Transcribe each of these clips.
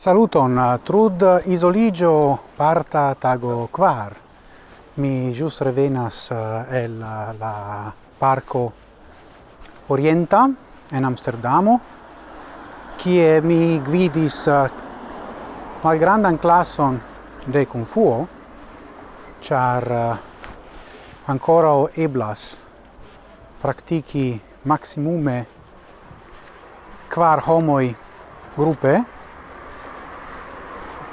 Saluton, uh, trud isoligio parta tago quar. Mi jus revenas uh, el uh, la parco Orienta en Amsterdamo, kie mi gvidis malgrandan classon de Kung fu, char ancora eblas praktiki maximume quar homoi gruppe,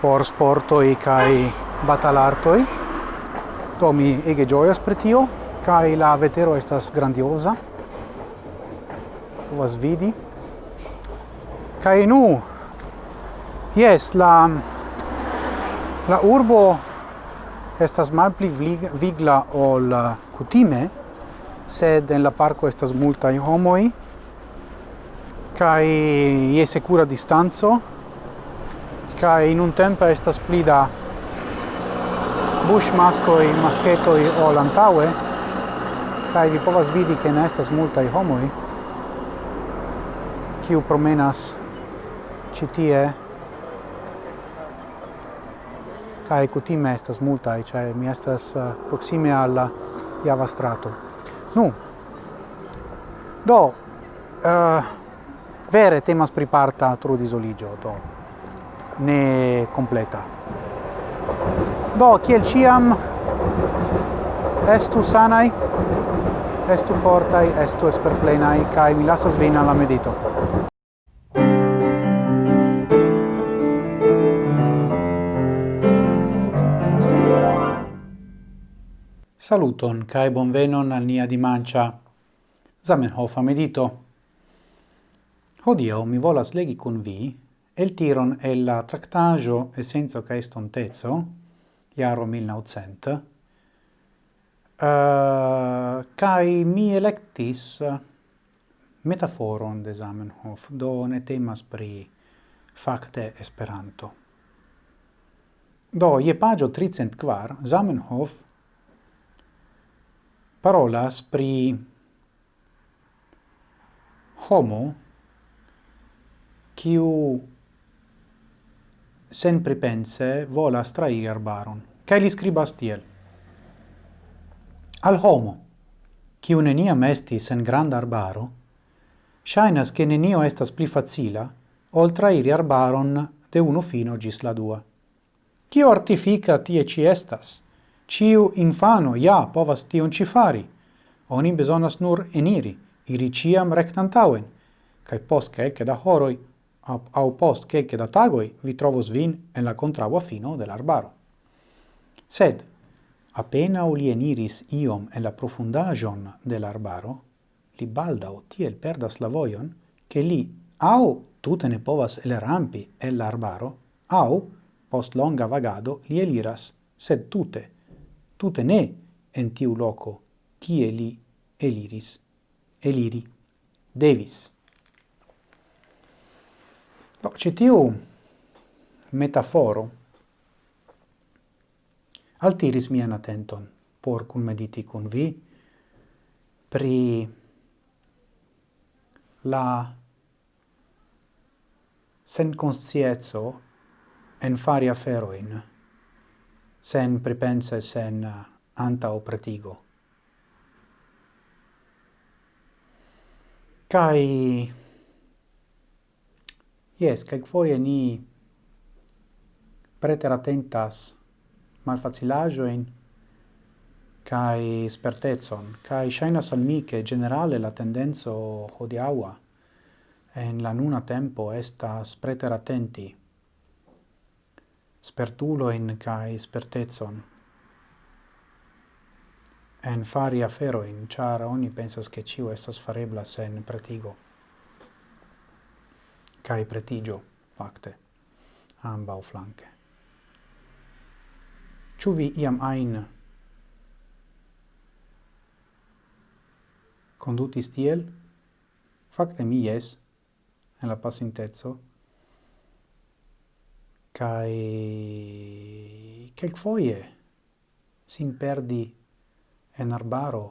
por sportoi kai batalartoi. Do mi ege gioias per tio, kai la vetero estas grandiosa. Povas vidi. Kai nu, yes, la la urbo estas malpli vigla ol uh, kutime, sed en la parco estas multaj homoi, kai je sekura distanzo kai in un tempo estas pli da bush maschetto e o lantaue, kai vi povas vidi che ne estas i homoi, kiu promenas citie, kai kutime estas multai, cioè mi estas uh, proxime alla javastrato. Nu, do, uh, vere temas pri parta trudis oligio, do ne completa. Do, kiel ciam, estu sanai, estu fortai, estu esperplenai, cae mi lasas vin alla medito. Saluton, cae bonvenon al nia dimancia Zamenhof medito. Hodio, mi volas legi cun vi El tiron el la tractajo essenzo ca estontezzo, iaro 1900, uh, eh, cae mi electis eh, metaforon de Zamenhof, do ne temas pri facte Esperanto. Do, je pagio tricent quar, Zamenhof parolas pri homo kiu sen pripense volas trairi arbaron. Cae li scribas tiel. Al homo, kiu neniam estis en grand arbaro, shainas che nenio estas pli facila ol trairi arbaron de uno fino gis la dua. Cio artifica tie ci estas, ciu infano ja povas tion ci fari, oni besonas nur eniri, iri ciam rectantauen, cae post celce da horoi au post quelque da tagoi vi trovos vin en la contraua fino del arbaro. Sed, appena uli eniris iom en la profundagion del arbaro, li baldau tiel perdas la voion, che li au tute ne povas el rampi el l'arbaro, au, post longa vagado, li eliras, sed tute, tute ne en tiu loco, tie li eliris, eliri, devis. Do, citiu metaforo altiris mian attenton por cun mediti cun vi pri la sen consciezzo en fari aferoin, sen pripense, sen anta o pretigo. kai Yes, quelquefoie ni preteratentas malfacilajoin kai spertezon, kai shainas al mi che generale la tendenzo hodiaua en la nuna tempo estas spertulo in kai spertezon en fari aferoin, char oni pensas che ciu estas farebla sen pretigo cae pretigio, facte, ambau flanque. Ciu vi iam ain condutis tiel? Facte mi es, en la passintezzo, cae quel foie sin perdi en arbaro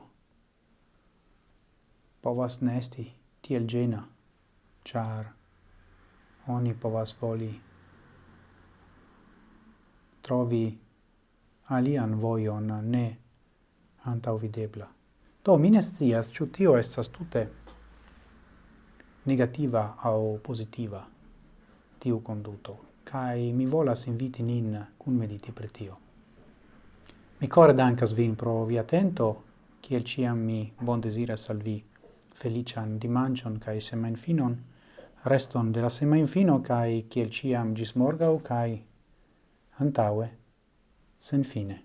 povas nesti tiel gena, char oni povas voli trovi alian voion ne antaŭvidebla. Do mine scias ciu tio estas tute negativa au positiva tiu conduto, kai mi volas inviti nin cun mediti per tio. Mi core dankas vin pro vi atento, kiel ciam mi bon desiras al vi felician dimancion cae semen finon, reston de la semainfino kai kiel ciam gis morgau kaj antaue sen fine.